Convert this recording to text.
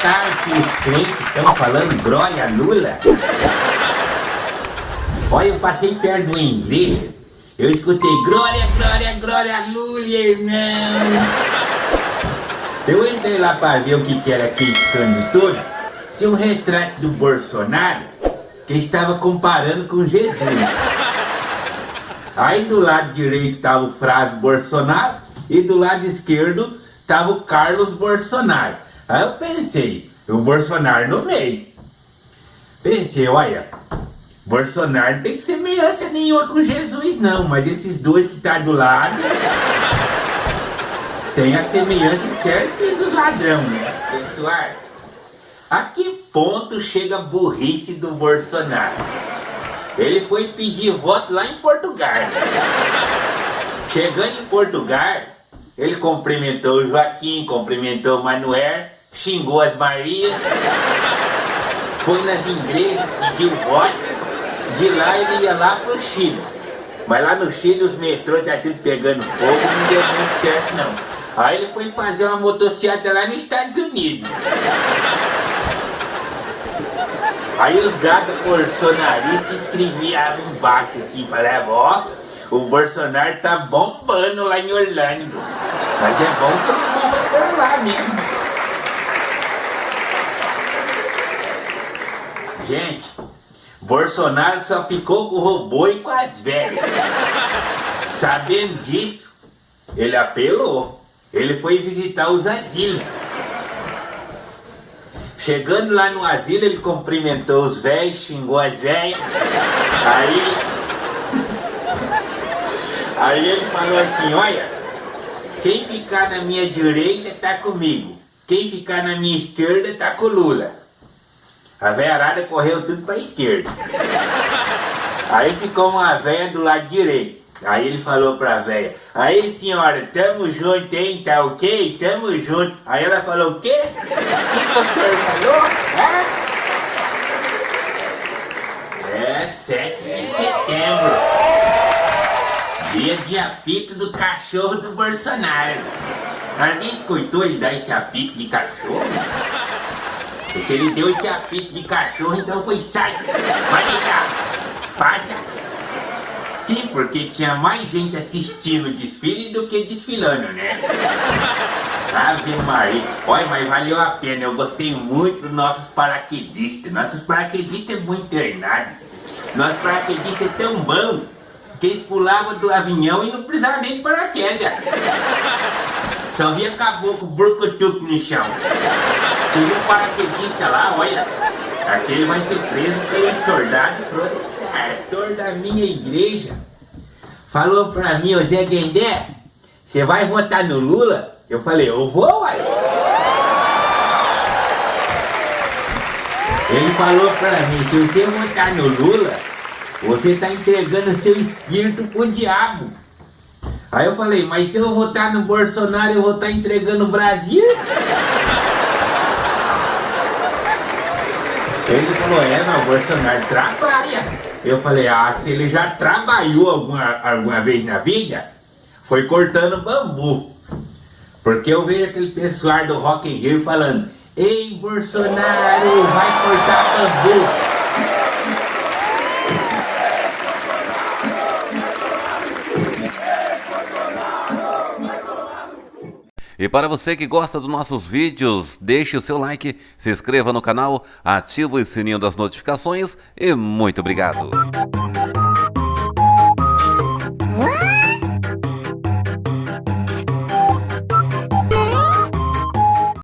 tarde, os crentes estão falando glória Lula. Olha, eu passei perto de uma igreja, eu escutei glória, glória, glória Lula, irmão. Eu entrei lá para ver o que, que era aquele escândalo todo. Tinha um retrato do Bolsonaro que estava comparando com Jesus. Aí do lado direito estava o Flávio Bolsonaro e do lado esquerdo estava o Carlos Bolsonaro. Aí eu pensei, o Bolsonaro no meio. Pensei, olha, Bolsonaro tem semelhança nenhuma com Jesus não, mas esses dois que tá do lado tem a semelhança certa dos ladrões, né? Pessoal, a que ponto chega a burrice do Bolsonaro? Ele foi pedir voto lá em Portugal. Chegando em Portugal, ele cumprimentou o Joaquim, cumprimentou o Manuel, xingou as Marias, foi nas igrejas, pediu voto. De lá ele ia lá pro Chile. Mas lá no Chile os metrôs já tudo pegando fogo, não deu muito certo não. Aí ele foi fazer uma motocicleta lá nos Estados Unidos. Aí os gatos bolsonaristas escreviam embaixo assim, falavam, ó, o Bolsonaro tá bombando lá em Orlando. Mas é bom que ele bomba por lá mesmo. Gente, Bolsonaro só ficou com o robô e com as velhas. Sabendo disso, ele apelou. Ele foi visitar os asilos. Chegando lá no asilo, ele cumprimentou os velhos, xingou as velhas. Aí. Aí ele falou assim: Olha, quem ficar na minha direita tá comigo. Quem ficar na minha esquerda tá com o Lula. A velharada correu tudo pra esquerda. Aí ficou uma velha do lado direito. Aí ele falou pra velha, aí senhora, tamo junto, hein, tá ok? Tamo junto. Aí ela falou, o quê? O que você falou? É 7 de setembro. Dia de apito do cachorro do Bolsonaro. Alguém escutou ele dar esse apito de cachorro? Se ele deu esse apito de cachorro, então foi sai. Vai deitar. Passa. Sim, porque tinha mais gente assistindo o desfile do que desfilando, né? Ave Maria. Olha, mas valeu a pena. Eu gostei muito dos nossos paraquedistas. Nossos paraquedistas é muito treinados. Nossos paraquedistas é tão bom que eles pulavam do avião e não precisavam nem de paraquedas. Só via caboclo burcutuco no chão. Tinha um paraquedista lá, olha. Aquele vai ser preso pelo soldado protestante pastor da minha igreja falou pra mim, ô Zé Guendé, você vai votar no Lula? Eu falei, eu vou, uai. Ele falou pra mim, se você votar no Lula, você tá entregando seu espírito pro diabo. Aí eu falei, mas se eu votar no Bolsonaro, eu vou estar tá entregando o Brasil? Ele falou, é, não, o Bolsonaro trabalha. Eu falei, ah, se ele já trabalhou alguma, alguma vez na vida, foi cortando bambu. Porque eu vejo aquele pessoal do Rock in Rio falando, Ei, Bolsonaro, vai cortar bambu. E para você que gosta dos nossos vídeos, deixe o seu like, se inscreva no canal, ative o sininho das notificações e muito obrigado!